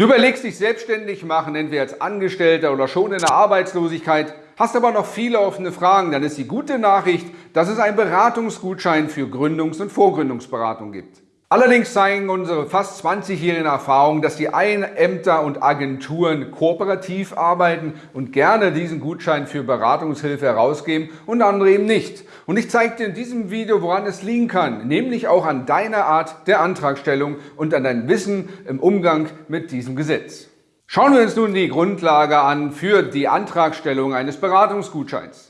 Du überlegst dich selbstständig machen, entweder als Angestellter oder schon in der Arbeitslosigkeit, hast aber noch viele offene Fragen, dann ist die gute Nachricht, dass es einen Beratungsgutschein für Gründungs- und Vorgründungsberatung gibt. Allerdings zeigen unsere fast 20-jährigen Erfahrungen, dass die Ämter und Agenturen kooperativ arbeiten und gerne diesen Gutschein für Beratungshilfe herausgeben und andere eben nicht. Und ich zeige dir in diesem Video, woran es liegen kann, nämlich auch an deiner Art der Antragstellung und an deinem Wissen im Umgang mit diesem Gesetz. Schauen wir uns nun die Grundlage an für die Antragstellung eines Beratungsgutscheins.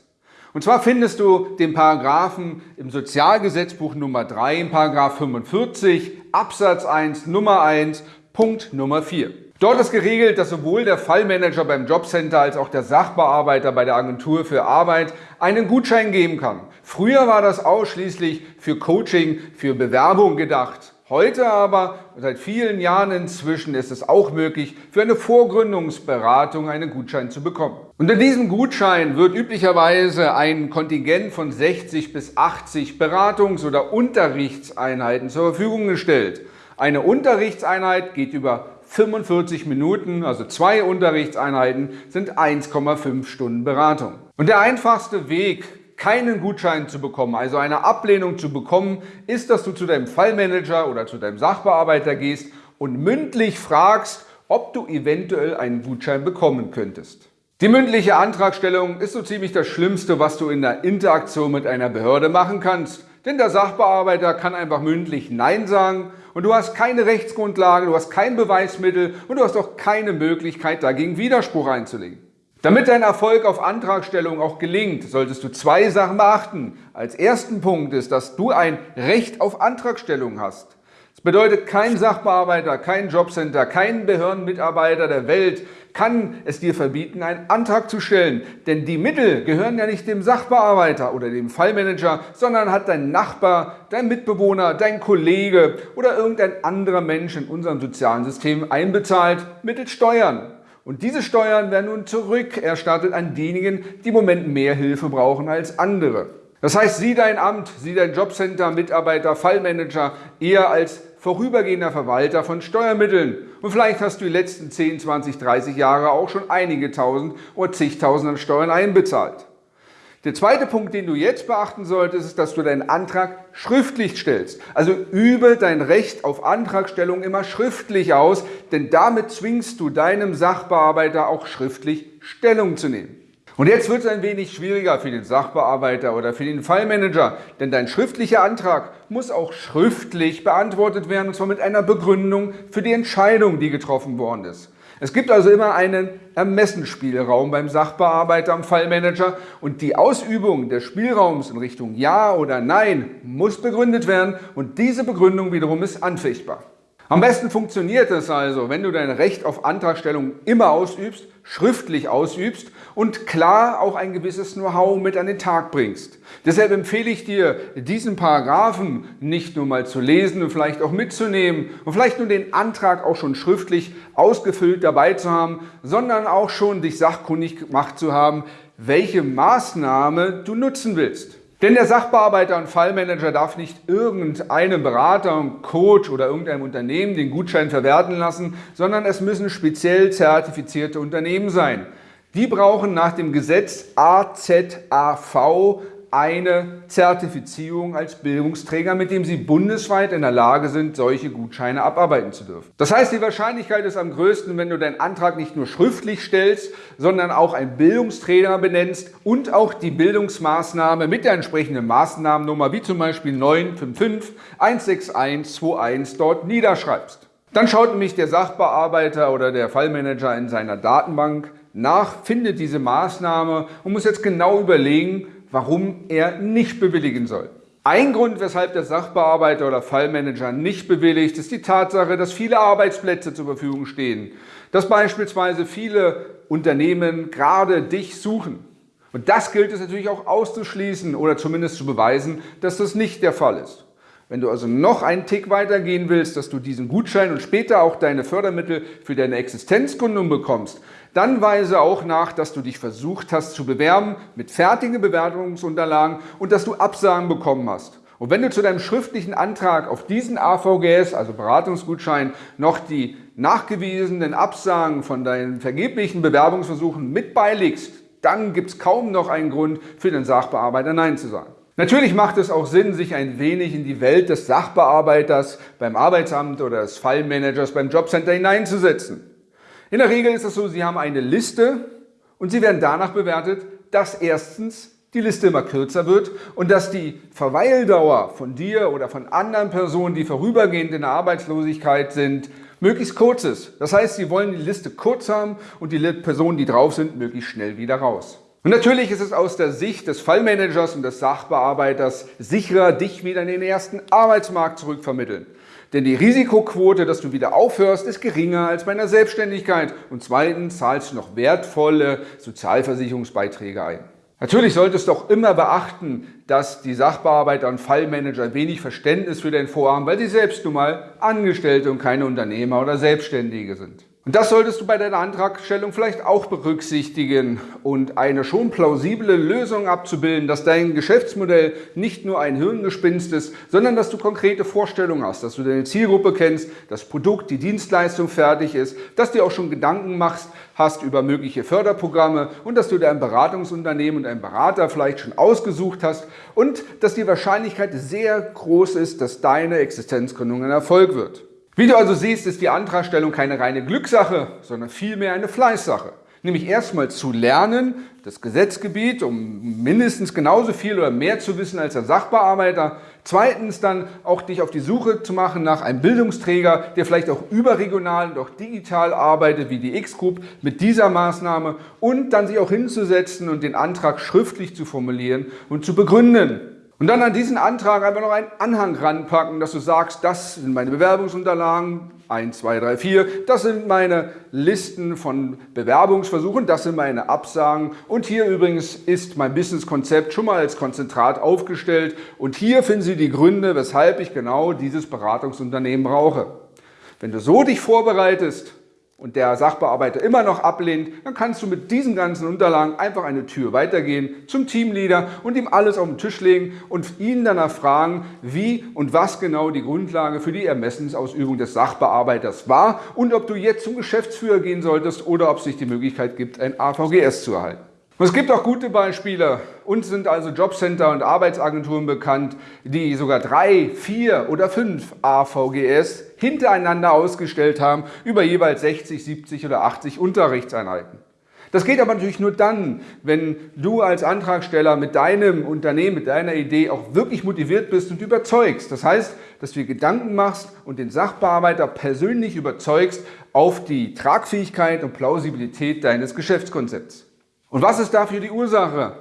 Und zwar findest du den Paragraphen im Sozialgesetzbuch Nummer 3, im Paragraph 45, Absatz 1, Nummer 1, Punkt Nummer 4. Dort ist geregelt, dass sowohl der Fallmanager beim Jobcenter als auch der Sachbearbeiter bei der Agentur für Arbeit einen Gutschein geben kann. Früher war das ausschließlich für Coaching, für Bewerbung gedacht. Heute aber, seit vielen Jahren inzwischen, ist es auch möglich, für eine Vorgründungsberatung einen Gutschein zu bekommen. In diesem Gutschein wird üblicherweise ein Kontingent von 60 bis 80 Beratungs- oder Unterrichtseinheiten zur Verfügung gestellt. Eine Unterrichtseinheit geht über 45 Minuten, also zwei Unterrichtseinheiten sind 1,5 Stunden Beratung. Und der einfachste Weg, keinen Gutschein zu bekommen, also eine Ablehnung zu bekommen, ist, dass du zu deinem Fallmanager oder zu deinem Sachbearbeiter gehst und mündlich fragst, ob du eventuell einen Gutschein bekommen könntest. Die mündliche Antragstellung ist so ziemlich das Schlimmste, was du in der Interaktion mit einer Behörde machen kannst. Denn der Sachbearbeiter kann einfach mündlich Nein sagen und du hast keine Rechtsgrundlage, du hast kein Beweismittel und du hast auch keine Möglichkeit, dagegen Widerspruch einzulegen. Damit dein Erfolg auf Antragstellung auch gelingt, solltest du zwei Sachen beachten. Als ersten Punkt ist, dass du ein Recht auf Antragstellung hast. Das bedeutet, kein Sachbearbeiter, kein Jobcenter, kein Behördenmitarbeiter der Welt kann es dir verbieten, einen Antrag zu stellen. Denn die Mittel gehören ja nicht dem Sachbearbeiter oder dem Fallmanager, sondern hat dein Nachbar, dein Mitbewohner, dein Kollege oder irgendein anderer Mensch in unserem sozialen System einbezahlt mittels Steuern. Und diese Steuern werden nun zurückerstattet an diejenigen, die im Moment mehr Hilfe brauchen als andere. Das heißt, sieh dein Amt, sieh dein Jobcenter, Mitarbeiter, Fallmanager eher als vorübergehender Verwalter von Steuermitteln. Und vielleicht hast du die letzten 10, 20, 30 Jahre auch schon einige tausend oder zigtausend an Steuern einbezahlt. Der zweite Punkt, den du jetzt beachten solltest, ist, dass du deinen Antrag schriftlich stellst. Also übe dein Recht auf Antragstellung immer schriftlich aus, denn damit zwingst du deinem Sachbearbeiter auch schriftlich Stellung zu nehmen. Und jetzt wird es ein wenig schwieriger für den Sachbearbeiter oder für den Fallmanager, denn dein schriftlicher Antrag muss auch schriftlich beantwortet werden, und zwar mit einer Begründung für die Entscheidung, die getroffen worden ist. Es gibt also immer einen Ermessensspielraum beim Sachbearbeiter, am Fallmanager und die Ausübung des Spielraums in Richtung Ja oder Nein muss begründet werden und diese Begründung wiederum ist anfechtbar. Am besten funktioniert es also, wenn du dein Recht auf Antragstellung immer ausübst, schriftlich ausübst und klar auch ein gewisses Know-how mit an den Tag bringst. Deshalb empfehle ich dir, diesen Paragraphen nicht nur mal zu lesen und vielleicht auch mitzunehmen und vielleicht nur den Antrag auch schon schriftlich ausgefüllt dabei zu haben, sondern auch schon dich sachkundig gemacht zu haben, welche Maßnahme du nutzen willst. Denn der Sachbearbeiter und Fallmanager darf nicht irgendeinem Berater, Coach oder irgendeinem Unternehmen den Gutschein verwerten lassen, sondern es müssen speziell zertifizierte Unternehmen sein. Die brauchen nach dem Gesetz AZAV eine Zertifizierung als Bildungsträger, mit dem Sie bundesweit in der Lage sind, solche Gutscheine abarbeiten zu dürfen. Das heißt, die Wahrscheinlichkeit ist am größten, wenn du deinen Antrag nicht nur schriftlich stellst, sondern auch einen Bildungsträger benennst und auch die Bildungsmaßnahme mit der entsprechenden Maßnahmennummer, wie zum Beispiel 955 161 21 dort niederschreibst. Dann schaut nämlich der Sachbearbeiter oder der Fallmanager in seiner Datenbank nach, findet diese Maßnahme und muss jetzt genau überlegen, warum er nicht bewilligen soll. Ein Grund, weshalb der Sachbearbeiter oder Fallmanager nicht bewilligt, ist die Tatsache, dass viele Arbeitsplätze zur Verfügung stehen. Dass beispielsweise viele Unternehmen gerade dich suchen. Und das gilt es natürlich auch auszuschließen oder zumindest zu beweisen, dass das nicht der Fall ist. Wenn du also noch einen Tick weiter gehen willst, dass du diesen Gutschein und später auch deine Fördermittel für deine Existenzgründung bekommst, dann weise auch nach, dass du dich versucht hast zu bewerben mit fertigen Bewerbungsunterlagen und dass du Absagen bekommen hast. Und wenn du zu deinem schriftlichen Antrag auf diesen AVGS, also Beratungsgutschein, noch die nachgewiesenen Absagen von deinen vergeblichen Bewerbungsversuchen mit beilegst, dann gibt es kaum noch einen Grund für den Sachbearbeiter Nein zu sagen. Natürlich macht es auch Sinn, sich ein wenig in die Welt des Sachbearbeiters beim Arbeitsamt oder des Fallmanagers beim Jobcenter hineinzusetzen. In der Regel ist es so, Sie haben eine Liste und Sie werden danach bewertet, dass erstens die Liste immer kürzer wird und dass die Verweildauer von dir oder von anderen Personen, die vorübergehend in der Arbeitslosigkeit sind, möglichst kurz ist. Das heißt, Sie wollen die Liste kurz haben und die Personen, die drauf sind, möglichst schnell wieder raus. Und natürlich ist es aus der Sicht des Fallmanagers und des Sachbearbeiters sicherer, dich wieder in den ersten Arbeitsmarkt zurückvermitteln. Denn die Risikoquote, dass du wieder aufhörst, ist geringer als bei einer Selbstständigkeit. Und zweitens zahlst du noch wertvolle Sozialversicherungsbeiträge ein. Natürlich solltest du auch immer beachten, dass die Sachbearbeiter und Fallmanager wenig Verständnis für dein Vorhaben, weil sie selbst nun mal Angestellte und keine Unternehmer oder Selbstständige sind. Und das solltest du bei deiner Antragstellung vielleicht auch berücksichtigen und eine schon plausible Lösung abzubilden, dass dein Geschäftsmodell nicht nur ein Hirngespinst ist, sondern dass du konkrete Vorstellungen hast, dass du deine Zielgruppe kennst, das Produkt, die Dienstleistung fertig ist, dass du auch schon Gedanken machst, hast über mögliche Förderprogramme und dass du dir ein Beratungsunternehmen und einen Berater vielleicht schon ausgesucht hast und dass die Wahrscheinlichkeit sehr groß ist, dass deine Existenzgründung ein Erfolg wird. Wie du also siehst, ist die Antragstellung keine reine Glückssache, sondern vielmehr eine Fleißsache. Nämlich erstmal zu lernen, das Gesetzgebiet, um mindestens genauso viel oder mehr zu wissen als der Sachbearbeiter. Zweitens dann auch dich auf die Suche zu machen nach einem Bildungsträger, der vielleicht auch überregional und auch digital arbeitet, wie die X-Group mit dieser Maßnahme. Und dann sich auch hinzusetzen und den Antrag schriftlich zu formulieren und zu begründen. Und dann an diesen Antrag einfach noch einen Anhang ranpacken, dass du sagst, das sind meine Bewerbungsunterlagen, 1, 2, 3, 4, das sind meine Listen von Bewerbungsversuchen, das sind meine Absagen und hier übrigens ist mein Businesskonzept schon mal als Konzentrat aufgestellt und hier finden Sie die Gründe, weshalb ich genau dieses Beratungsunternehmen brauche. Wenn du so dich vorbereitest, und der Sachbearbeiter immer noch ablehnt, dann kannst du mit diesen ganzen Unterlagen einfach eine Tür weitergehen zum Teamleader und ihm alles auf den Tisch legen und ihn danach fragen, wie und was genau die Grundlage für die Ermessensausübung des Sachbearbeiters war und ob du jetzt zum Geschäftsführer gehen solltest oder ob es sich die Möglichkeit gibt, ein AVGS zu erhalten. Und es gibt auch gute Beispiele. Uns sind also Jobcenter und Arbeitsagenturen bekannt, die sogar drei, vier oder fünf AVGS hintereinander ausgestellt haben über jeweils 60, 70 oder 80 Unterrichtseinheiten. Das geht aber natürlich nur dann, wenn du als Antragsteller mit deinem Unternehmen, mit deiner Idee auch wirklich motiviert bist und überzeugst. Das heißt, dass du dir Gedanken machst und den Sachbearbeiter persönlich überzeugst auf die Tragfähigkeit und Plausibilität deines Geschäftskonzepts. Und was ist dafür die Ursache?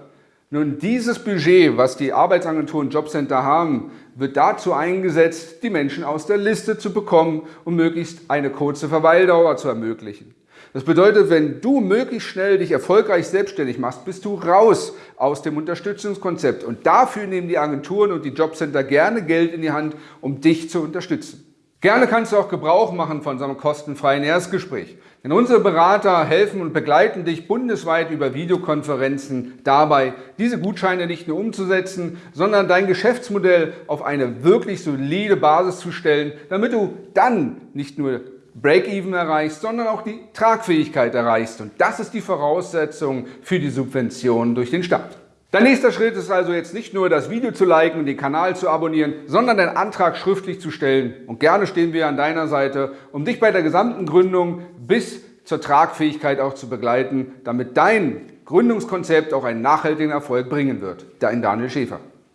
Nun, dieses Budget, was die Arbeitsagenturen Jobcenter haben, wird dazu eingesetzt, die Menschen aus der Liste zu bekommen und möglichst eine kurze Verweildauer zu ermöglichen. Das bedeutet, wenn du möglichst schnell dich erfolgreich selbstständig machst, bist du raus aus dem Unterstützungskonzept. Und dafür nehmen die Agenturen und die Jobcenter gerne Geld in die Hand, um dich zu unterstützen. Gerne kannst du auch Gebrauch machen von einem kostenfreien Erstgespräch. Denn unsere Berater helfen und begleiten dich bundesweit über Videokonferenzen dabei, diese Gutscheine nicht nur umzusetzen, sondern dein Geschäftsmodell auf eine wirklich solide Basis zu stellen, damit du dann nicht nur Break-Even erreichst, sondern auch die Tragfähigkeit erreichst. Und das ist die Voraussetzung für die Subvention durch den Staat. Dein nächster Schritt ist also jetzt nicht nur das Video zu liken und den Kanal zu abonnieren, sondern deinen Antrag schriftlich zu stellen. Und gerne stehen wir an deiner Seite, um dich bei der gesamten Gründung bis zur Tragfähigkeit auch zu begleiten, damit dein Gründungskonzept auch einen nachhaltigen Erfolg bringen wird. Dein Daniel Schäfer.